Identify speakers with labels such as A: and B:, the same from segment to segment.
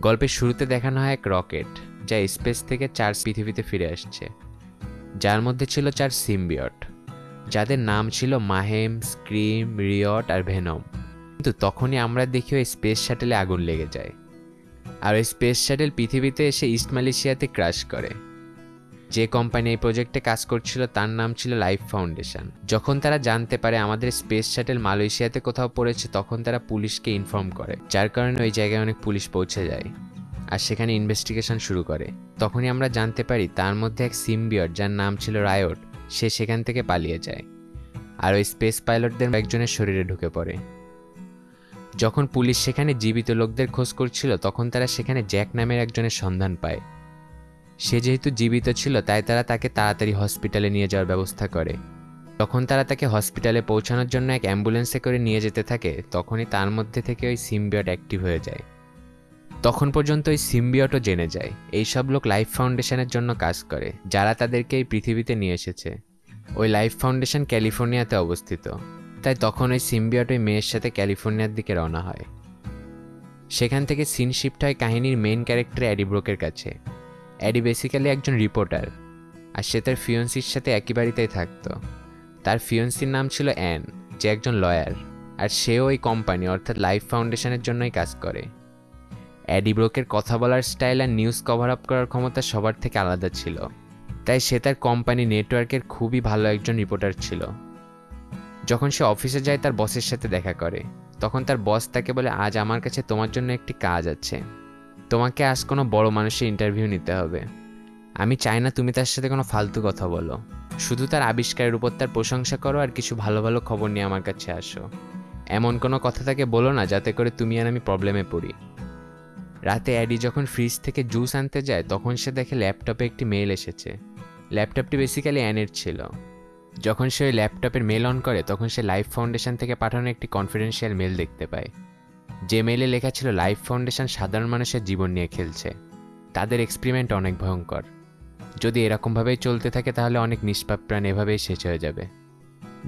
A: গল্পের শুরুতে দেখানো হয় এক রকেট, যা স্পেস থেকে চার পৃথিবীতে ফিরে আসছে। যার মধ্যে ছিল চার সিম্বিয়ট, যাদের নাম ছিল মাহেম, স্ক্রিম, রিয়ট আর ভেনম। কিন্তু তখনই আমরা দেখি ওই স্পেস শাটেলে আগুন লেগে যায়। আর ওই স্পেস শাটেল পৃথিবীতে এসে ইস্ট মালয়েশিয়াতে ক্রাশ করে। যে কোম্পানি এই প্রজেক্টে কাজ করছিল, তার নাম ছিল লাইফ ফাউন্ডেশন যখন তারা জানতে পারে আমাদের স্পেস শাটেল মালয়েশিয়াতে কোথাও পড়েছে, তখন তারা পুলিশকে ইনফর্ম করে, যার কারণে ওই জায়গায় অনেক পুলিশ পৌঁছে যায় আর সেখানে ইনভেস্টিগেশন শুরু করে। তখনই আমরা জানতে পারি তার মধ্যে এক সিম্বিয়ট যার নাম ছিল রায়ট সে সেখান থেকে পালিয়ে যায় আর ওই স্পেস পাইলটদের একজনের শরীরে ঢুকে পড়ে। যখন পুলিশ সেখানে জীবিত লোকদের খোঁজ করছিল, তখন তারা সেখানে জ্যাক নামের একজনের সন্ধান পায়। সে যেহেতু জীবিত ছিল, তাই তারা তাকে তাড়াতাড়ি হসপিটালে নিয়ে যাওয়ার ব্যবস্থা করে। তখন তারা তাকে হসপিটালে পৌঁছানোর জন্য এক অ্যাম্বুলেন্সে করে নিয়ে যেতে থাকে, তখনই তার মধ্যে থেকে ওই সিম্বিয়ট অ্যাক্টিভ হয়ে যায়। তখন পর্যন্ত ওই সিম্বিয়টও জেনে যায়। এইসব লোক লাইফ ফাউন্ডেশনের জন্য কাজ করে, যারা তাদেরকে এই পৃথিবীতে নিয়ে এসেছে। ওই লাইফ ফাউন্ডেশন ক্যালিফোর্নিয়াতে অবস্থিত। তাই তখন ওই সিম্বিয়ট ওই মেয়ের সাথে ক্যালিফোর্নিয়ার দিকে রওনা হয়। সেখান থেকে সিন শিফট হয় কাহিনীর মেইন ক্যারেক্টার অ্যাডিব্রোকের কাছে। অ্যাডি বেসিক্যালি একজন রিপোর্টার আর সে তার ফিয়ন্সির সাথে একই বাড়িতেই থাকতো। তার ফিয়ন্সির নাম ছিল অ্যান যে একজন লয়ার আর সেও ওই কোম্পানি অর্থাৎ লাইফ ফাউন্ডেশনের জন্যই কাজ করে। অ্যাডি ব্রোকের কথা বলার স্টাইল আর নিউজ কভার আপ করার ক্ষমতা সবার থেকে আলাদা ছিল। তাই সে তার কোম্পানি নেটওয়ার্কের খুবই ভালো একজন রিপোর্টার ছিল। যখন সে অফিসে যায়, তার বসের সাথে দেখা করে। তখন তার বস তাকে বলে, আজ আমার কাছে তোমার জন্য একটি কাজ আছে। তোমাকে আজ কোনো বড় মানুষের ইন্টারভিউ নিতে হবে। আমি চাই না তুমি তার সাথে কোনো ফালতু কথা বলো। শুধু তার আবিষ্কারের উপর তার প্রশংসা করো আর কিছু ভালো ভালো খবর নিয়ে আমার কাছে আসো। এমন কোনো কথা তাকে বলো না যাতে করে তুমি আর আমি প্রবলেমে পড়ি। রাতে অ্যাডি যখন ফ্রিজ থেকে জুস আনতে যায়, তখন সে দেখে ল্যাপটপে একটি মেল এসেছে। ল্যাপটপটি বেসিক্যালি অ্যানের ছিল। যখন সে ওই ল্যাপটপের মেল অন করে, তখন সে লাইফ ফাউন্ডেশন থেকে পাঠানো একটি কনফিডেন্সিয়াল মেল দেখতে পায়। যে মেলে লেখা ছিল লাইফ ফাউন্ডেশন সাধারণ মানুষের জীবন নিয়ে খেলছে। তাদের এক্সপেরিমেন্ট অনেক ভয়ঙ্কর। যদি এরকমভাবেই চলতে থাকে, তাহলে অনেক নিষ্পাপ প্রাণ এভাবেই শেষ হয়ে যাবে।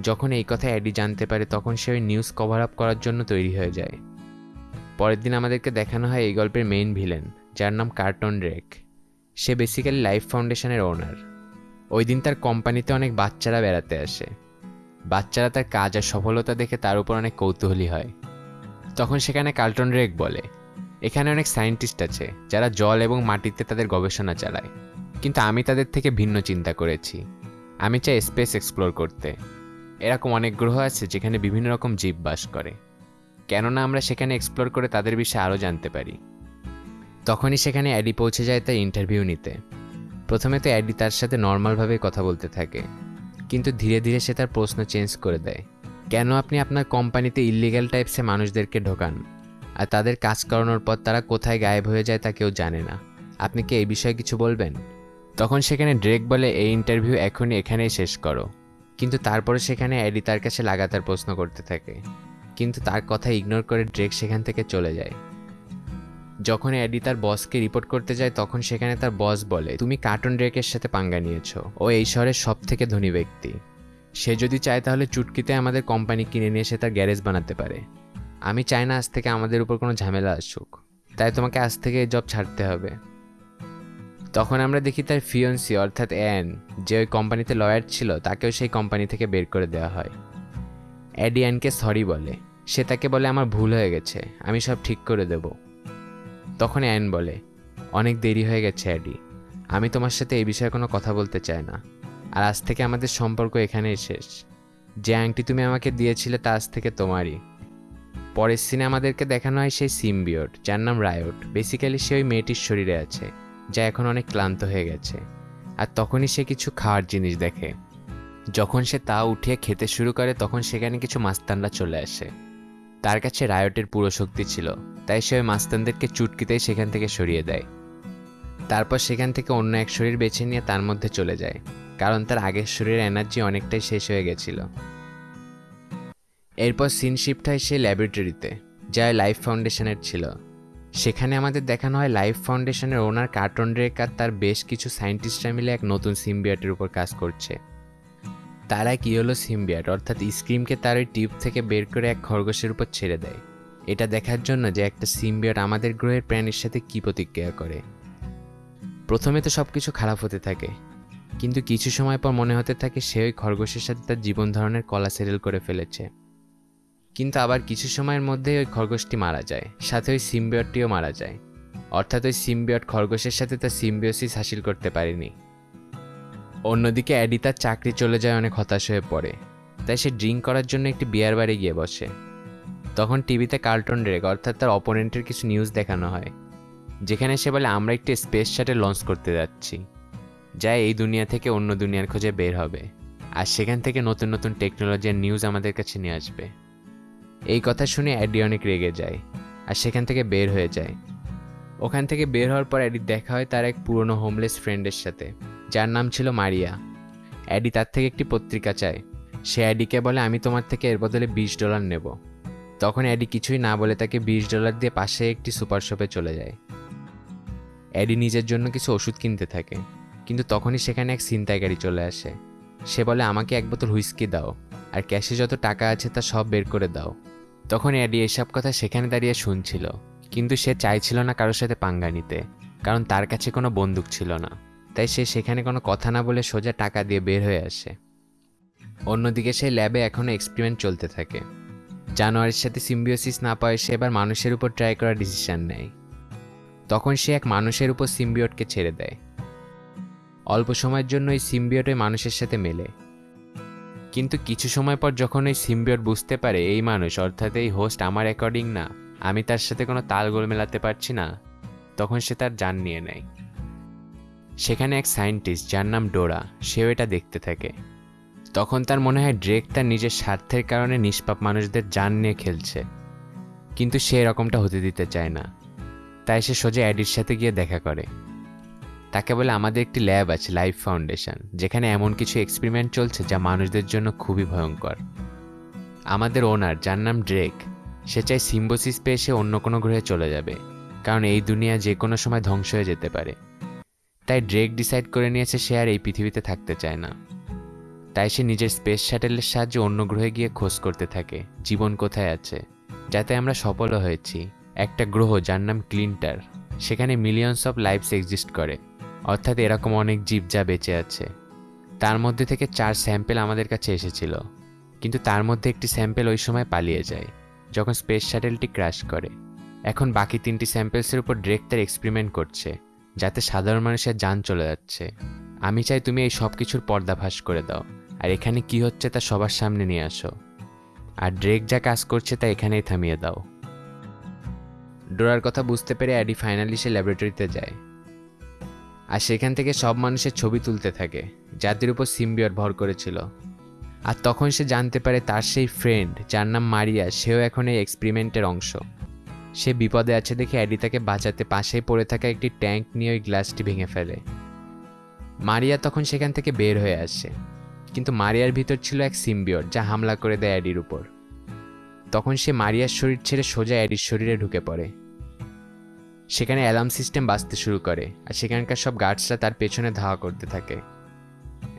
A: যখন এই কথা অ্যাডি জানতে পারে, তখন সে ওই নিউজ কভার আপ করার জন্য তৈরি হয়ে যায়। পরের দিন আমাদেরকে দেখানো হয় এই গল্পের মেইন ভিলেন যার নাম কার্টন রেক সে বেসিক্যালি লাইফ ফাউন্ডেশনের ওনার ওই দিন তার কোম্পানিতে অনেক বাচ্চারা বেড়াতে আসে। বাচ্চারা তার কাজ আর সফলতা দেখে তার উপর অনেক কৌতূহলী হয়। তখন সেখানে কার্টন রেক বলে। এখানে অনেক সায়েন্টিস্ট আছে, যারা জল এবং মাটিতে তাদের গবেষণা চালায়। কিন্তু আমি তাদের থেকে ভিন্ন চিন্তা করেছি। আমি চাই স্পেস এক্সপ্লোর করতে। এরকম অনেক গ্রহ আছে যেখানে বিভিন্ন রকম জীব বাস করে। কেননা আমরা সেখানে এক্সপ্লোর করে তাদের বিষয়ে আরও জানতে পারি। তখনই সেখানে অ্যাডি পৌঁছে যায় তার ইন্টারভিউ নিতে। প্রথমে তো অ্যাডি তার সাথে নর্মালভাবে কথা বলতে থাকে। কিন্তু ধীরে ধীরে সে তার প্রশ্ন চেঞ্জ করে দেয়। কেন আপনি আপনার কোম্পানিতে ইলিগ্যাল টাইপসে মানুষদেরকে ঢোকান? আর তাদের কাজ করানোর পর তারা কোথায় গায়েব হয়ে যায় তা কেউ জানে না। আপনি কি এই বিষয়ে কিছু বলবেন? তখন সেখানে ড্রেক বলে এই ইন্টারভিউ এখনই এখানেই শেষ করো। কিন্তু তারপরে সেখানে অ্যাডি তার কাছে লাগাতার প্রশ্ন করতে থাকে। কিন্তু তার কথা ইগনোর করে ড্রেক সেখান থেকে চলে যায়। যখন অ্যাডি তার বসকে রিপোর্ট করতে যায়, তখন সেখানে তার বস বলে, তুমি কার্টুন ড্রেকের সাথে পাঙ্গা নিয়েছো। ও এই শহরের সব থেকে ধনী ব্যক্তি। সে যদি চায় তাহলে চুটকিতে আমাদের কোম্পানি কিনে নিয়ে সে তার গ্যারেজ বানাতে পারে। আমি চাই না আজ থেকে আমাদের উপর কোনো ঝামেলা আসুক। তাই তোমাকে আজ থেকে জব ছাড়তে হবে। তখন আমরা দেখি তার ফিয়ন্সি অর্থাৎ অ্যান যে ওই কোম্পানিতে লয়ার ছিল, তাকেও সেই কোম্পানি থেকে বের করে দেওয়া হয়। অ্যাডি অ্যানকে সরি বলে। সে তাকে বলে, আমার ভুল হয়ে গেছে, আমি সব ঠিক করে দেব। তখন অ্যান বলে, অনেক দেরি হয়ে গেছে অ্যাডি আমি তোমার সাথে এই বিষয়ে কোনো কথা বলতে চাই না। আর আজ থেকে আমাদের সম্পর্ক এখানেই শেষ। যে আংটি তুমি আমাকে দিয়েছিলে তা আজ থেকে তোমারই। পরের সিনে আমাদেরকে দেখানো হয় সেই সিমবিয়ট যার নাম রায়ট বেসিক্যালি সে ওই মেয়েটির শরীরে আছে, যা এখন অনেক ক্লান্ত হয়ে গেছে। আর তখনই সে কিছু খাওয়ার জিনিস দেখে। যখন সে তা উঠিয়ে খেতে শুরু করে, তখন সেখানে কিছু মাস্তানরা চলে আসে। তার কাছে রায়টের পুরো শক্তি ছিল, তাই সে ওই মাস্তানদেরকে চুটকিতেই সেখান থেকে সরিয়ে দেয়। তারপর সেখান থেকে অন্য এক শরীর বেছে নিয়ে তার মধ্যে চলে যায়। কারণ তার আগের শরীরের এনার্জি অনেকটাই শেষ হয়ে গেছিল। এরপর সিন শিফট হয় সেই ল্যাবরেটরিতে, যা লাইফ ফাউন্ডেশনের ছিল। সেখানে আমাদের দেখানো হয় লাইফ ফাউন্ডেশনের ওনার কার্টন রেক আর তার বেশ কিছু সায়েন্টিস্টরা মিলে এক নতুন সিম্বিয়াটের উপর কাজ করছে। তারা কি হলো সিম্বিয়াট, অর্থাৎ স্ক্রিমকে তার ওই টিউব থেকে বের করে এক খরগোশের উপর ছেড়ে দেয়। এটা দেখার জন্য যে একটা সিম্বিয়ট আমাদের গ্রহের প্রাণীর সাথে কী প্রতিক্রিয়া করে। প্রথমে তো সব কিছু খারাপ হতে থাকে কিন্তু কিছু সময় পর মনে হতে থাকে সে ওই খরগোশের সাথে তার জীবন ধরনের কলা সেরেল করে ফেলেছে। কিন্তু আবার কিছু সময়ের মধ্যেই ওই খরগোশটি মারা যায়, সাথে ওই সিম্বিয়টটিও মারা যায়। অর্থাৎ ওই সিম্বিয়ট খরগোশের সাথে তার সিম্বিওসিস হাসিল করতে পারেনি। অন্যদিকে অ্যাডি তার চাকরি চলে যায় অনেক হতাশ হয়ে পড়ে। তাই সে ড্রিঙ্ক করার জন্য একটি বিয়ার বারে গিয়ে বসে। তখন টিভিতে কার্টুন রেক অর্থাৎ তার অপোনেন্টের কিছু নিউজ দেখানো হয়। যেখানে সে বলে, আমরা একটি স্পেস শাটে লঞ্চ করতে যাচ্ছি। যা এই দুনিয়া থেকে অন্য দুনিয়ার খোঁজে বের হবে। আর সেখান থেকে নতুন নতুন টেকনোলজির নিউজ আমাদের কাছে নিয়ে আসবে। এই কথা শুনে অ্যাডি অনেক রেগে যায় আর সেখান থেকে বের হয়ে যায়। ওখান থেকে বের হওয়ার পর অ্যাডি দেখা হয় তার এক পুরনো হোমলেস ফ্রেন্ডের সাথে, যার নাম ছিল মারিয়া। অ্যাডি তার থেকে একটি পত্রিকা চায়। সে অ্যাডিকে বলে, আমি তোমার থেকে এর বদলে বিশ ডলার নেব। তখন অ্যাডি কিছুই না বলে তাকে বিশ ডলার দিয়ে পাশে একটি সুপার শপে চলে যায়। অ্যাডি নিজের জন্য কিছু ওষুধ কিনতে থাকে। কিন্তু তখনই সেখানে এক ছিনতাইকারী চলে আসে। সে বলে, আমাকে এক বোতল হুইস্কি দাও, আর ক্যাশে যত টাকা আছে তা সব বের করে দাও। তখন অ্যাডি এসব কথা সেখানে দাঁড়িয়ে শুনছিল, কিন্তু সে চাইছিল না কারোর সাথে পাঙ্গা নিতে, কারণ তার কাছে কোনো বন্দুক ছিল না। তাই সে সেখানে কোনো কথা না বলে সোজা টাকা দিয়ে বের হয়ে আসে। অন্যদিকে সেই ল্যাবে এখনও এক্সপেরিমেন্ট চলতে থাকে। জানুয়ারির সাথে সিম্বিওসিস না পায় সে এবার মানুষের উপর ট্রাই করার ডিসিশন নেয়। তখন সে এক মানুষের উপর সিম্বিয়টকে ছেড়ে দেয়। অল্প সময়ের জন্য এই সিম্বিয়ট মানুষের সাথে মেলে। কিন্তু কিছু সময় পর যখন ওই সিম্বিয়ট বুঝতে পারে এই মানুষ, অর্থাৎ এই হোস্ট আমার অ্যাকর্ডিং না, আমি তার সাথে কোনো তালগোল মেলাতে পারছি না, তখন সে তার যান নিয়ে নেয়। সেখানে এক সায়েন্টিস্ট যার নাম ডোরা, সেও এটা দেখতে থাকে। তখন তার মনে হয় ড্রেক তার নিজের স্বার্থের কারণে নিষ্পাপ মানুষদের যান নিয়ে খেলছে। কিন্তু সে এরকমটা হতে দিতে চায় না। তাই সে সোজা অ্যাডির সাথে গিয়ে দেখা করে। তাকে বলে আমাদের একটি ল্যাব আছে, লাইফ ফাউন্ডেশন, যেখানে এমন কিছু এক্সপেরিমেন্ট চলছে যা মানুষদের জন্য খুবই ভয়ঙ্কর। আমাদের ওনার যার নাম ড্রেক সে চায় সিম্বোসিস পেয়ে সে অন্য কোনো গ্রহে চলে যাবে, কারণ এই দুনিয়া যে কোনো সময় ধ্বংস হয়ে যেতে পারে। তাই ড্রেক ডিসাইড করে নিয়েছে সে আর এই পৃথিবীতে থাকতে চায় না। তাই সে নিজের স্পেস শ্যাটেলের সাহায্যে অন্য গ্রহে গিয়ে খোঁজ করতে থাকে, জীবন কোথায় আছে, যাতে আমরা সফলও হয়েছি। একটা গ্রহ যার নাম ক্লিন্টার সেখানে মিলিয়নস অফ লাইফস এক্সিস্ট করে। অর্থাৎ এরকম অনেক জীব যা বেঁচে আছে। তার মধ্যে থেকে চার স্যাম্পেল আমাদের কাছে এসেছিল। কিন্তু তার মধ্যে একটি স্যাম্পেল ওই সময় পালিয়ে যায়, যখন স্পেস শ্যাটেলটি ক্র্যাশ করে। এখন বাকি তিনটি স্যাম্পেলসের উপর ড্রেক তার এক্সপেরিমেন্ট করছে, যাতে সাধারণ মানুষের যান চলে যাচ্ছে। আমি চাই তুমি এই সব কিছুর পর্দাভাস করে দাও, আর এখানে কি হচ্ছে তা সবার সামনে নিয়ে আসো। আর ড্রেক যা কাজ করছে তা এখানেই থামিয়ে দাও। ডোরার কথা বুঝতে পেরে অ্যাডি ফাইনালি সে ল্যাবরেটরিতে যায়। আর সেখান থেকে সব মানুষের ছবি তুলতে থাকে, যাদের উপর সিম্বিয়র ভর করেছিল। আর তখন সে জানতে পারে তার সেই ফ্রেন্ড যার নাম মারিয়া, সেও এখন এই এক্সপেরিমেন্টের অংশ। সে বিপদে আছে দেখে অ্যাডি তাকে বাঁচাতে পাশেই পড়ে থাকা একটি ট্যাঙ্ক নিয়ে ওই গ্লাসটি ভেঙে ফেলে। মারিয়া তখন সেখান থেকে বের হয়ে আসে। কিন্তু মারিয়ার ভিতর ছিল এক সিম্বিয়র যা হামলা করে দেয় অ্যাডির উপর। তখন সে মারিয়ার শরীর ছেড়ে সোজা অ্যাডির শরীরে ঢুকে পড়ে। সেখানে অ্যালার্ম সিস্টেম বাজতে শুরু করে আর সেখানকার সব গার্ডসরা তার পেছনে ধাওয়া করতে থাকে।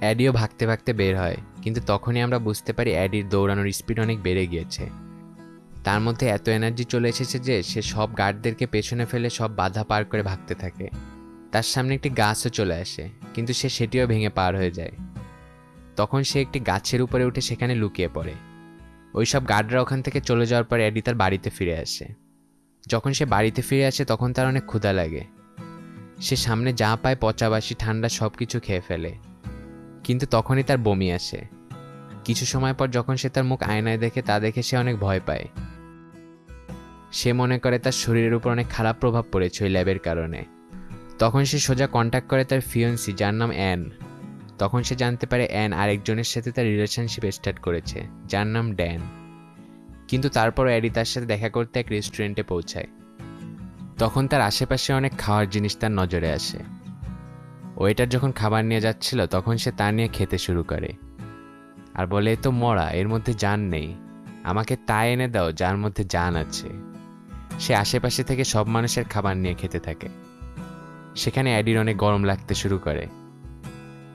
A: অ্যাডিও ভাগতে ভাগতে বের হয়, কিন্তু তখনই আমরা বুঝতে পারি অ্যাডির দৌড়ানোর স্পিড অনেক বেড়ে গিয়েছে। তার মধ্যে এত এনার্জি চলে এসেছে যে সে সব গার্ডদেরকে পেছনে ফেলে সব বাধা পার করে ভাগতে থাকে। তার সামনে একটি গাছও চলে আসে, কিন্তু সে সেটিও ভেঙে পার হয়ে যায়। তখন সে একটি গাছের উপরে উঠে সেখানে লুকিয়ে পড়ে। ওই সব গার্ডরা ওখান থেকে চলে যাওয়ার পর অ্যাডি তার বাড়িতে ফিরে আসে। যখন সে বাড়িতে ফিরে আসে তখন তার অনেক ক্ষুধা লাগে। সে সামনে যা পায় পচাবাসি ঠান্ডা সব কিছু খেয়ে ফেলে। কিন্তু তখনই তার বমি আসে। কিছু সময় পর যখন সে তার মুখ আয়নায় দেখে, তা দেখে সে অনেক ভয় পায়। সে মনে করে তার শরীরের উপর অনেক খারাপ প্রভাব পড়েছে ওই ল্যাবের কারণে। তখন সে সোজা কন্ট্যাক্ট করে তার ফিয়ন্সি যার নাম অ্যান। তখন সে জানতে পারে অ্যান আরেকজনের সাথে তার রিলেশনশিপ স্টার্ট করেছে, যার নাম ড্যান। কিন্তু তারপর অ্যাডি তার সাথে দেখা করতে এক রেস্টুরেন্টে পৌঁছায়। তখন তার আশেপাশে অনেক খাওয়ার জিনিস তার নজরে আসে। ওয়েটার যখন খাবার নিয়ে যাচ্ছিল, তখন সে তা নিয়ে খেতে শুরু করে। আর বলে তো মরা, এর মধ্যে জান নেই। আমাকে তা এনে দাও, যার মধ্যে জান আছে। সে আশেপাশে থেকে সব মানুষের খাবার নিয়ে খেতে থাকে। সেখানে অ্যাডির অনেক গরম লাগতে শুরু করে।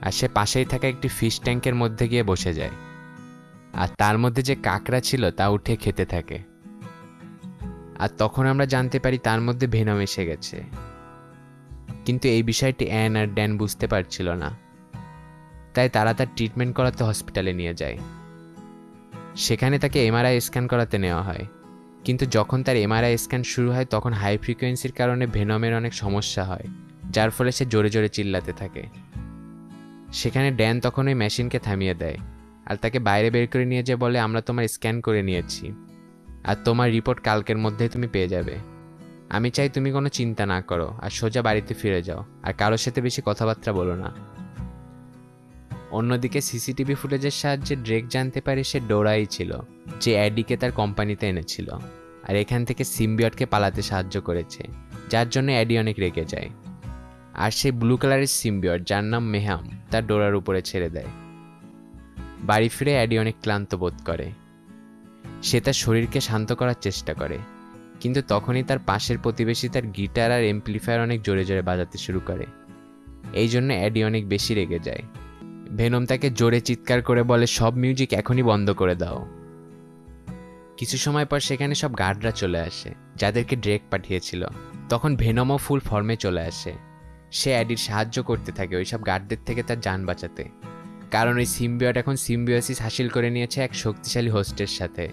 A: আর সে পাশেই থাকা একটি ফিশ ট্যাঙ্কের মধ্যে গিয়ে বসে যায়। আর তার মধ্যে যে কাঁকড়া ছিল তা উঠে খেতে থাকে। আর তখন আমরা জানতে পারি তার মধ্যে ভেনম এসে গেছে। কিন্তু এই বিষয়টি অ্যান আর ড্যান বুঝতে পারছিল না। তাই তারা তার ট্রিটমেন্ট করাতে হসপিটালে নিয়ে যায়। সেখানে তাকে এমআরআই স্ক্যান করাতে নেওয়া হয়। কিন্তু যখন তার এমআরআই স্ক্যান শুরু হয়, তখন হাই ফ্রিকোয়েন্সির কারণে ভেনমের অনেক সমস্যা হয়, যার ফলে সে জোরে জোরে চিল্লাতে থাকে। সেখানে ড্যান তখন ওই মেশিনকে থামিয়ে দেয়। আর তাকে বাইরে বের করে নিয়ে যেয়ে বলে, আমরা তোমার স্ক্যান করে নিয়েছি। আর তোমার রিপোর্ট কালকের মধ্যেই তুমি পেয়ে যাবে। আমি চাই তুমি কোনো চিন্তা না করো আর সোজা বাড়িতে ফিরে যাও। আর কারোর সাথে বেশি কথাবার্তা বলো না। অন্যদিকে সিসিটিভি ফুটেজের সাহায্যে ড্রেক জানতে পারে সে ডোরাই ছিল, যে অ্যাডিকে তার কোম্পানিতে এনেছিল। আর এখান থেকে সিম্বিয়টকে পালাতে সাহায্য করেছে, যার জন্য অ্যাডি অনেক রেগে যায়। আর সেই ব্লু কালারের সিম্বিয়ট, যার নাম মেহাম, তার ডোরার উপরে ছেড়ে দেয়। বাড়ি ফিরে অ্যাডি অনেক ক্লান্ত বোধ করে। সে তার শরীরকে শান্ত করার চেষ্টা করে, কিন্তু তখনই তার পাশের প্রতিবেশী তার গিটার আর এমপ্লিফায়ার অনেক জোরে জোরে বাজাতে শুরু করে। এই জন্য অ্যাডি অনেক বেশি রেগে যায়। ভেনম তাকে জোরে চিৎকার করে বলে, সব মিউজিক এখনই বন্ধ করে দাও। কিছু সময় পর সেখানে সব গার্ডরা চলে আসে, যাদেরকে ড্রেক পাঠিয়েছিল। তখন ভেনমও ফুল ফর্মে চলে আসে। সে অ্যাডির সাহায্য করতে থাকে ওইসব গার্ডদের থেকে তার যান বাঁচাতে। কারণ ওই সিম্বিয়ট এখন সিম্বিওসিস হাসিল করে নিয়েছে এক শক্তিশালী হোস্টের সাথে।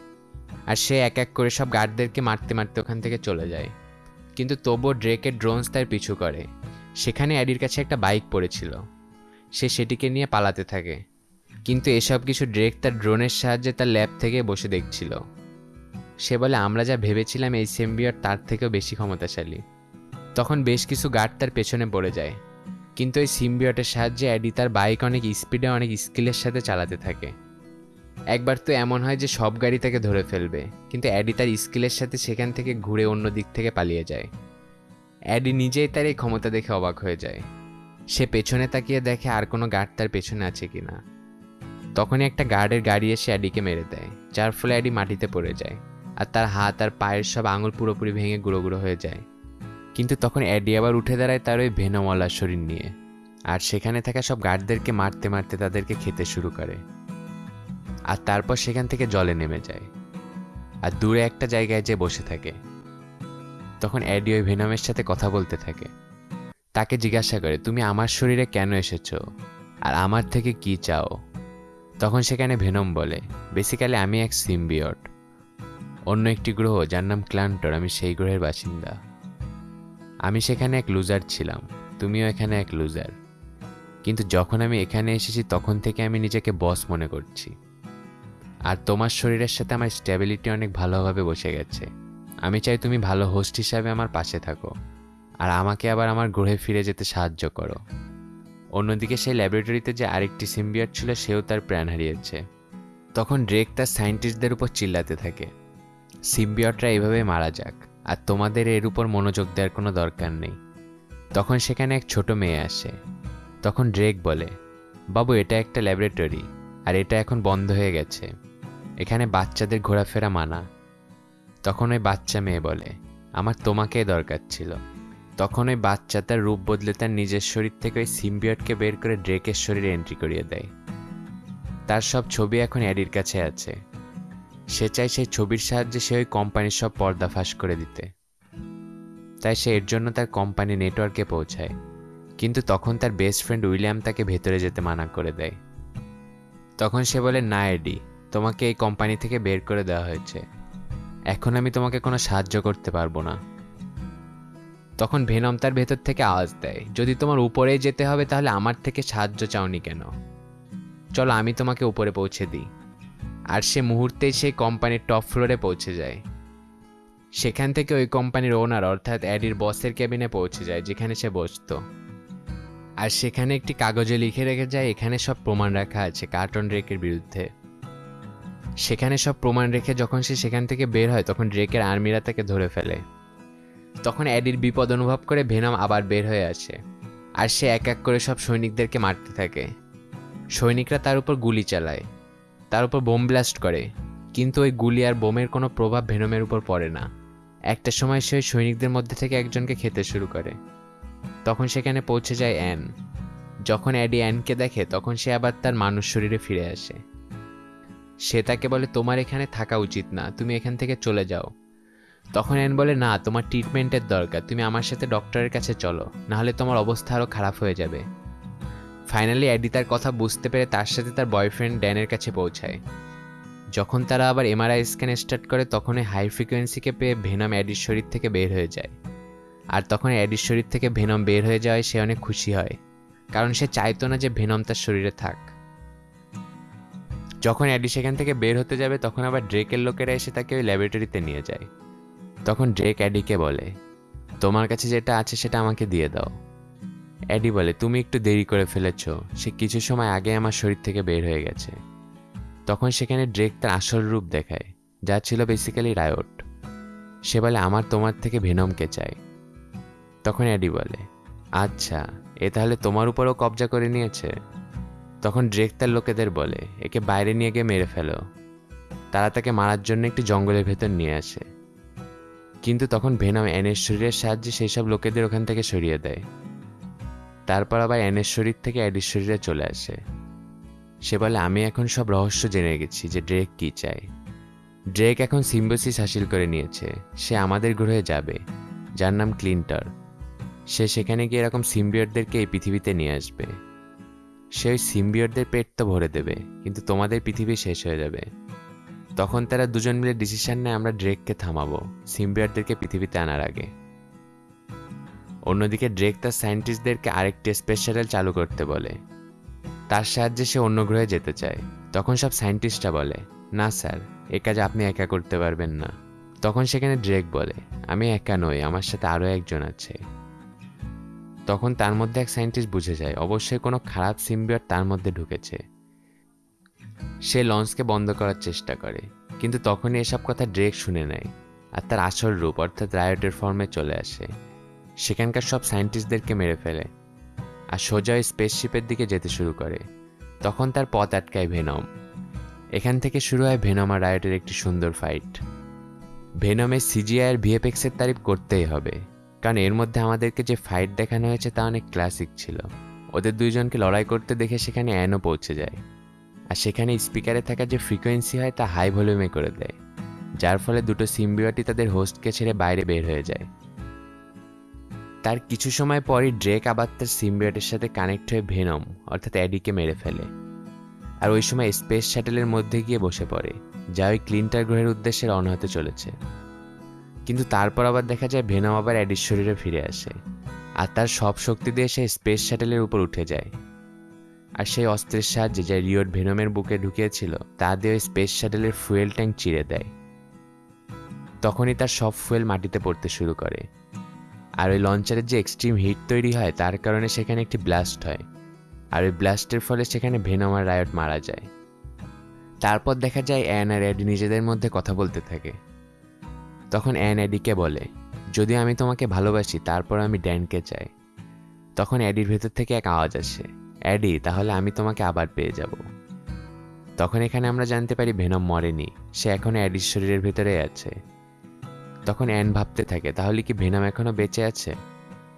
A: আর সে এক এক করে সব গার্ডদেরকে মারতে মারতে ওখান থেকে চলে যায়। কিন্তু তবুও ড্রেকের ড্রোনস তার পিছু করে। সেখানে অ্যাডির কাছে একটা বাইক পড়েছিল। সে সেটিকে নিয়ে পালাতে থাকে। কিন্তু এসব কিছু ড্রেক তার ড্রোনের সাহায্যে তার ল্যাব থেকে বসে দেখছিল। সে বলে, আমরা যা ভেবেছিলাম এই সেম্বিয়র তার থেকেও বেশি ক্ষমতাশালী। তখন বেশ কিছু গার্ড তার পেছনে পড়ে যায়। কিন্তু ওই সিম্বিয়টের সাহায্যে অ্যাডি তার বাইক অনেক স্পিডে অনেক স্কিলের সাথে চালাতে থাকে। একবার তো এমন হয় যে সব গাড়ি তাকে ধরে ফেলবে, কিন্তু অ্যাডি তার স্কিলের সাথে সেখান থেকে ঘুরে অন্য দিক থেকে পালিয়ে যায়। অ্যাডি নিজেই তার এই ক্ষমতা দেখে অবাক হয়ে যায়। সে পেছনে তাকিয়ে দেখে আর কোনো গার্ড তার পেছনে আছে কি না তখনই একটা গার্ডের গাড়ি এসে অ্যাডিকে মেরে দেয়, যার ফলে অ্যাডি মাটিতে পড়ে যায়, আর তার হাত আর পায়ের সব আঙুল পুরোপুরি ভেঙে গুঁড়ো গুঁড়ো হয়ে যায়। কিন্তু তখন অ্যাডি আবার উঠে দাঁড়ায় তার ওই ভেনমওয়ালা শরীর নিয়ে। আর সেখানে থাকা সব গার্ডদেরকে মারতে মারতে তাদেরকে খেতে শুরু করে। আর তারপর সেখান থেকে জলে নেমে যায়। আর দূরে একটা জায়গায় যে বসে থাকে। তখন অ্যাডি ওই ভেনমের সাথে কথা বলতে থাকে। তাকে জিজ্ঞাসা করে, তুমি আমার শরীরে কেন এসেছ? আর আমার থেকে কি চাও? তখন সেখানে ভেনম বলে, বেসিক্যালি আমি এক সিম্বিয়ট। অন্য একটি গ্রহ যার নাম ক্লান্টর, আমি সেই গ্রহের বাসিন্দা। আমি সেখানে এক লুজার ছিলাম, তুমিও এখানে এক লুজার কিন্তু যখন আমি এখানে এসেছি, তখন থেকে আমি নিজেকে বস মনে করছি। আর তোমার শরীরের সাথে আমার স্ট্যাবিলিটি অনেক ভালোভাবে বসে গেছে। আমি চাই তুমি ভালো হোস্ট হিসাবে আমার পাশে থাকো। আর আমাকে আবার আমার গ্রহে ফিরে যেতে সাহায্য করো। অন্যদিকে সেই ল্যাবরেটরিতে যে আরেকটি সিম্বিয়ট ছিল, সেও তার প্রাণ হারিয়েছে। তখন ড্রেক তার সায়েন্টিস্টদের উপর চিল্লাতে থাকে। সিম্বিয়টরা এইভাবে মারা যাক। আর তোমাদের এর উপর মনোযোগ দেওয়ার কোনো দরকার নেই। তখন সেখানে এক ছোট মেয়ে আসে। তখন ড্রেক বলে, বাবু, এটা একটা ল্যাবরেটরি, আর এটা এখন বন্ধ হয়ে গেছে। এখানে বাচ্চাদের ঘোরাফেরা মানা। তখন ওই বাচ্চা মেয়ে বলে, আমার তোমাকে দরকার ছিল। তখন ওই বাচ্চা তার রূপ বদলে তার নিজের শরীর থেকে ওই সিম্বিয়টকে বের করে ড্রেকের শরীরে এন্ট্রি করিয়ে দেয়। তার সব ছবি এখন অ্যাডির কাছে আছে। সে চায় সেই ছবির সাহায্যে সে ওই কোম্পানির সব পর্দা ফাঁস করে দিতে। তাই সে এর জন্য তার কোম্পানি নেটওয়ার্কে পৌঁছায়। কিন্তু তখন তার বেস্ট ফ্রেন্ড উইলিয়াম তাকে ভেতরে যেতে মানা করে দেয়। তখন সে বলে, না, এডি, তোমাকে এই কোম্পানি থেকে বের করে দেওয়া হয়েছে। এখন আমি তোমাকে কোনো সাহায্য করতে পারব না। তখন ভেনম তার ভেতর থেকে আওয়াজ দেয়, যদি তোমার উপরেই যেতে হবে তাহলে আমার থেকে সাহায্য চাওনি কেন? চলো, আমি তোমাকে উপরে পৌঁছে দিই। আর সে মুহূর্তেই সেই কোম্পানির টপ ফ্লোরে পৌঁছে যায়। সেখান থেকে ওই কোম্পানির ওনার অর্থাৎ অ্যাডির বসের কেবিনে পৌঁছে যায়, যেখানে সে বসত। আর সেখানে একটি কাগজে লিখে রেখে যায়, এখানে সব প্রমাণ রাখা আছে কার্টন ড্রেকের বিরুদ্ধে। সেখানে সব প্রমাণ রেখে যখন সে সেখান থেকে বের হয়, তখন ড্রেকের আর্মিরা তাকে ধরে ফেলে। তখন অ্যাডির বিপদ অনুভব করে ভেনম আবার বের হয়ে আসে। আর সে এক এক করে সব সৈনিকদেরকে মারতে থাকে। সৈনিকরা তার উপর গুলি চালায়। তার উপর বোম ব্লাস্ট করে, কিন্তু ওই গুলি আর বোমের কোনো প্রভাব ভেনমের উপর পড়ে না। একটা সময় সে সৈনিকদের মধ্যে থেকে একজনকে খেতে শুরু করে। তখন সেখানে পৌঁছে যায় অ্যান। যখন অ্যাডি অ্যানকে দেখে, তখন সে আবার তার মানুষ শরীরে ফিরে আসে। সে তাকে বলে, তোমার এখানে থাকা উচিত না, তুমি এখান থেকে চলে যাও। তখন অ্যান বলে, না, তোমার ট্রিটমেন্টের দরকার, তুমি আমার সাথে ডক্টরের কাছে চলো, নাহলে তোমার অবস্থা আরও খারাপ হয়ে যাবে। ফাইনালি অ্যাডি তার কথা বুঝতে পেরে তার সাথে তার বয়ফ্রেন্ড ড্যানের কাছে পৌঁছায়। যখন তারা আবার এমআরআই স্ক্যান স্টার্ট করে, তখনই হাই ফ্রিকোয়েন্সিকে পেয়ে ভেনম অ্যাডির শরীর থেকে বের হয়ে যায়। আর তখন অ্যাডির শরীর থেকে ভেনম বের হয়ে যাওয়ায় সে অনেক খুশি হয়, কারণ সে চাইতো না যে ভেনম তার শরীরে থাক। যখন অ্যাডি সেখান থেকে বের হতে যাবে, তখন আবার ড্রেকের লোকেরা এসে তাকে ওই ল্যাবরেটরিতে নিয়ে যায়। তখন ড্রেক অ্যাডিকে বলে, তোমার কাছে যেটা আছে সেটা আমাকে দিয়ে দাও। অ্যাডি বলে, তুমি একটু দেরি করে ফেলেছ। সে কিছু সময় আগে আমার শরীর থেকে বের হয়ে গেছে। তখন সেখানে ড্রেক তার আসল রূপ দেখায়, যা ছিল বেসিক্যালি রায়ট। সে বলে, আমার তোমার থেকে ভেনমকে চাই? তখন অ্যাডি বলে আচ্ছা এ তাহলে তোমার উপরও কবজা করে নিয়েছে? তখন ড্রেক তার লোকেদের বলে, একে বাইরে নিয়ে গিয়ে মেরে ফেলো। তারা তাকে মারার জন্য একটি জঙ্গলের ভেতর নিয়ে আসে। কিন্তু তখন ভেনম অ্যানের শরীরের সাহায্যে সেই সব লোকেদের ওখান থেকে সরিয়ে দেয়। তারপর আবার অ্যানের শরীর থেকে অ্যাডির শরীরে চলে আসে। সে বলে, আমি এখন সব রহস্য জেনে গেছি যে ড্রেক কি চায়। ড্রেক এখন সিম্বোসিস হাসিল করে নিয়েছে। সে আমাদের গ্রহে যাবে। যার নাম ক্লিন্টার সে সেখানে গিয়ে এরকম সিম্বিয়টদেরকে এই পৃথিবীতে নিয়ে আসবে। সে ওই সিম্বিয়টদের পেট তো ভরে দেবে, কিন্তু তোমাদের পৃথিবী শেষ হয়ে যাবে। তখন তারা দুজন মিলে ডিসিশন নেয়, আমরা ড্রেককে থামাবো সিম্বিয়টদেরকে পৃথিবীতে আনার আগে। অন্যদিকে ড্রেক তার সায়েন্টিস্টদেরকে আরেকটি স্পেস শাটেল চালু করতে বলে। তার সাহায্যে সে অন্য গ্রহে যেতে চায়। তখন সব সায়েন্টিস্টরা বলে, না, স্যার, এ কাজ আপনি একা করতে পারবেন না। তখন সেখানে ড্রেক বলে, আমি একা নই, আমার সাথে আরও একজন আছে। তখন তার মধ্যে এক সায়েন্টিস্ট বুঝে যায়, অবশ্যই কোনো খারাপ সিম্বিয়ট তার মধ্যে ঢুকেছে। সে লঞ্চকে বন্ধ করার চেষ্টা করে, কিন্তু তখনই এসব কথা ড্রেক শুনে নেয়, আর তার আসল রূপ অর্থাৎ রায়টের ফর্মে চলে আসে। সেখানকার সব সায়েন্টিস্টদেরকে মেরে ফেলে আর সোজা স্পেসশিপের দিকে যেতে শুরু করে। তখন তার পথ আটকায় ভেনম। এখান থেকে শুরু হয় ভেনম আর রায়টের একটি সুন্দর ফাইট ভেনমের সিজিআই আর ভিএফএক্সের তারিফ করতেই হবে, কারণ এর মধ্যে আমাদেরকে যে ফাইট দেখানো হয়েছে তা অনেক ক্লাসিক ছিল। ওদের দুইজনকে লড়াই করতে দেখে সেখানে অ্যানও পৌঁছে যায়। আর সেখানে স্পিকারে থাকা যে ফ্রিকোয়েন্সি হয় তা হাই ভলিউমে করে দেয়, যার ফলে দুটো সিম্বিওটি তাদের হোস্টকে ছেড়ে বাইরে বের হয়ে যায়। তার কিছু সময় পরই ড্রেক আবার তার সিম্বিয়টের সাথে কানেক্ট হয়ে ভেনম, অর্থাৎ অ্যাডিকে মেরে ফেলে। আর ওই সময় স্পেস শ্যাটেলের মধ্যে গিয়ে বসে পড়ে, যা ওই ক্লিন্টার গ্রহের উদ্দেশ্যে রওনা হতে চলেছে। কিন্তু তারপর আবার দেখা যায় ভেনম আবার অ্যাডির শরীরে ফিরে আসে, আর তার সব শক্তি দিয়ে সে স্পেস শ্যাটেলের উপর উঠে যায়। আর সেই অস্ত্রের সাহায্যে যা রিওর ভেনমের বুকে ঢুকিয়েছিল, তা দিয়ে স্পেস শ্যাটেলের ফুয়েল ট্যাঙ্ক চিরে দেয়। তখনই তার সব ফুয়েল মাটিতে পড়তে শুরু করে। আর ওই লঞ্চারের যে এক্সট্রিম হিট তৈরি হয়, তার কারণে সেখানে একটি ব্লাস্ট হয়। আর ওই ব্লাস্টের ফলে সেখানে ভেনম আর রায়ট মারা যায়। তারপর দেখা যায় অ্যান আর অ্যাডি নিজেদের মধ্যে কথা বলতে থাকে। তখন অ্যান অ্যাডিকে বলে, যদি আমি তোমাকে ভালোবাসি, তারপর আমি ড্যানকে চাই। তখন অ্যাডির ভেতর থেকে এক আওয়াজ আসে অ্যাডি তাহলে আমি তোমাকে আবার পেয়ে যাব। তখন এখানে আমরা জানতে পারি ভেনম মরেনি, সে এখন অ্যাডির শরীরের ভেতরে আছে। তখন অ্যান ভাবতে থাকে, তাহলে কি ভেনম এখনও বেঁচে আছে?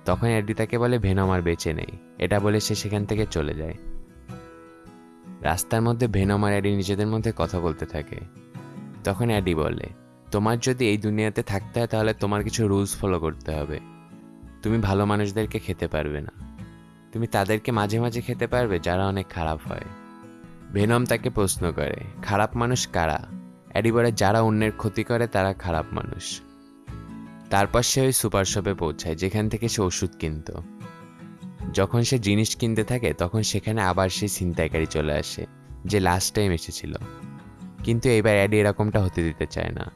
A: তখন অ্যাডি তাকে বলে, ভেনম আর বেঁচে নেই। এটা বলে সে সেখান থেকে চলে যায়। রাস্তার মধ্যে ভেনম আর অ্যাডি নিজেদের মধ্যে কথা বলতে থাকে। তখন অ্যাডি বলে, তোমার যদি এই দুনিয়াতে থাকতে হয়, তাহলে তোমার কিছু রুলস ফলো করতে হবে। তুমি ভালো মানুষদেরকে খেতে পারবে না। তুমি তাদেরকে মাঝে মাঝে খেতে পারবে, যারা অনেক খারাপ হয়। ভেনম তাকে প্রশ্ন করে, খারাপ মানুষ কারা? অ্যাডি বলে, যারা অন্যের ক্ষতি করে, তারা খারাপ মানুষ। তারপর সে ওই সুপার শপে পৌঁছায়, যেখান থেকে সে ওষুধ কিনত। যখন সে জিনিস কিনতে থাকে, তখন সেখানে আবার সেই ছিনতাইকারী চলে আসে, যে লাস্ট টাইম এসেছিল। কিন্তু এবার অ্যাডি এরকমটা হতে দিতে চায় না।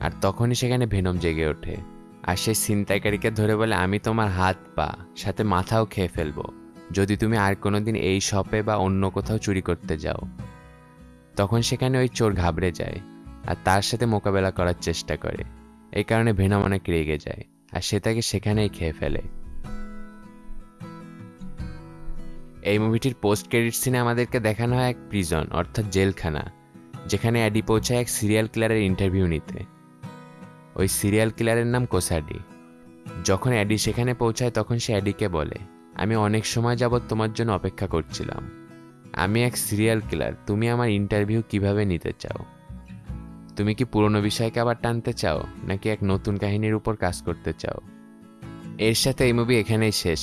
A: আর তখনই সেখানে ভেনম জেগে ওঠে। আর সে ছিনতাইকারীকে ধরে বলে, আমি তোমার হাত, পা, সাথে মাথাও খেয়ে ফেলব। যদি তুমি আর কোনো দিন এই শপে বা অন্য কোথাও চুরি করতে যাও। তখন সেখানে ওই চোর ঘাবড়ে যায়, আর তার সাথে মোকাবেলা করার চেষ্টা করে। এই কারণে ভেনম অনেক রেগে যায়, আর সে তাকে সেখানেই খেয়ে ফেলে। এই মুভিটির পোস্ট ক্রেডিট সিনে আমাদেরকে দেখানো হয় এক প্রিজন অর্থাৎ জেলখানা, যেখানে অ্যাডি পৌঁছায় এক সিরিয়াল কিলারের ইন্টারভিউ নিতে। ওই সিরিয়াল কিলারের নাম কোসাডি। যখন অ্যাডি সেখানে পৌঁছায়, তখন সে অ্যাডিকে বলে, আমি অনেক সময় যাবৎ তোমার জন্য অপেক্ষা করছিলাম। আমি এক সিরিয়াল কিলার তুমি আমার ইন্টারভিউ কীভাবে নিতে চাও? তুমি কি পুরনো বিষয়কে আবার টানতে চাও, নাকি এক নতুন কাহিনীর উপর কাজ করতে চাও? এর সাথে এই মুভি এখানেই শেষ।